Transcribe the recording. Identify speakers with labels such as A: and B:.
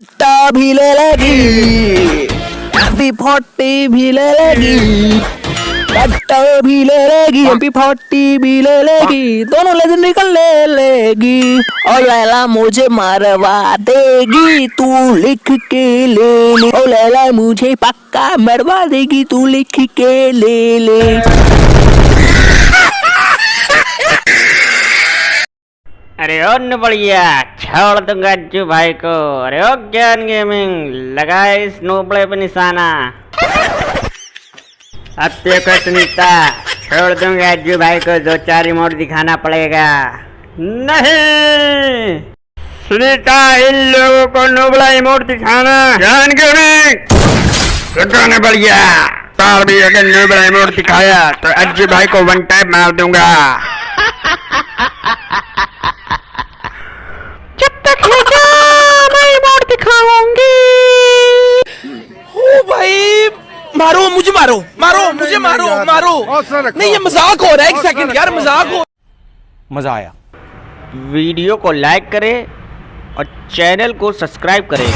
A: टा भी ले लेगी एमपी फोर्टी भी ले लेगी कट्टा भी ले लेगी एमपी फोर्टी भी ले लेगी, दोनों लेजेंडरी का ले लेगी, और लैला मुझे मरवा देगी, तू लिख के ले ले, और लैला मुझे पक्का मरवा देगी, तू लिख के ले ले।
B: अरे ओ बढ़िया छोड़ दूँगा अज्जू भाई को। अरे ओ ज्ञान गेमिंग लगा इस नोबड़े पे निशाना। अब देखो सुनीता छोड़ दूँगा अज्जू भाई को दो चार रिमोट दिखाना पड़ेगा। नहीं! सुनीता इन लोगों को नोबड़ा रिमोट दिखाना। ज्ञान गेमिंग! बढ़िया तार भी अगर नोबड़ा रिमोट दिखाया तो अज्जू भाई को वन टाइप मार दूँगा जब तक ले जा मैं रिमोट दिखाऊँगी
C: ओ भाई मारो मुझे मारो मारो मुझे मारो मारो। नहीं ये मज़ाक हो रहा है एक सेकंड यार मज़ाक हो
D: मज़ा आया।
B: वीडियो को लाइक करें और चैनल को सब्सक्राइब करें।